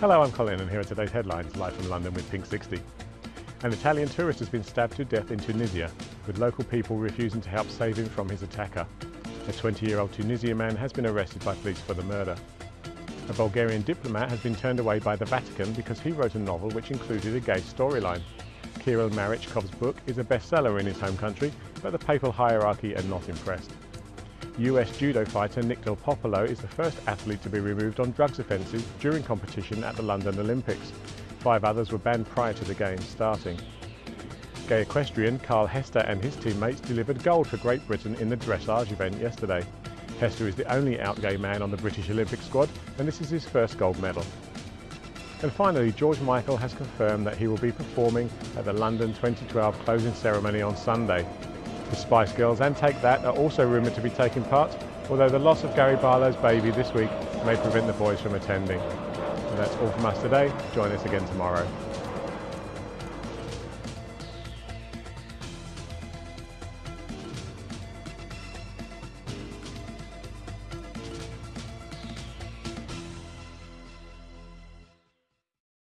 Hello, I'm Colin and here are today's headlines live from London with Pink 60. An Italian tourist has been stabbed to death in Tunisia, with local people refusing to help save him from his attacker. A 20-year-old Tunisian man has been arrested by police for the murder. A Bulgarian diplomat has been turned away by the Vatican because he wrote a novel which included a gay storyline. Kirill Marichkov's book is a bestseller in his home country, but the papal hierarchy are not impressed. US judo fighter Nick Delpopolo is the first athlete to be removed on drugs offences during competition at the London Olympics. Five others were banned prior to the games starting. Gay equestrian Carl Hester and his teammates delivered gold for Great Britain in the dressage event yesterday. Hester is the only out gay man on the British Olympic squad and this is his first gold medal. And finally, George Michael has confirmed that he will be performing at the London 2012 closing ceremony on Sunday. The Spice Girls and Take That are also rumoured to be taking part, although the loss of Gary Barlow's baby this week may prevent the boys from attending. And that's all from us today. Join us again tomorrow.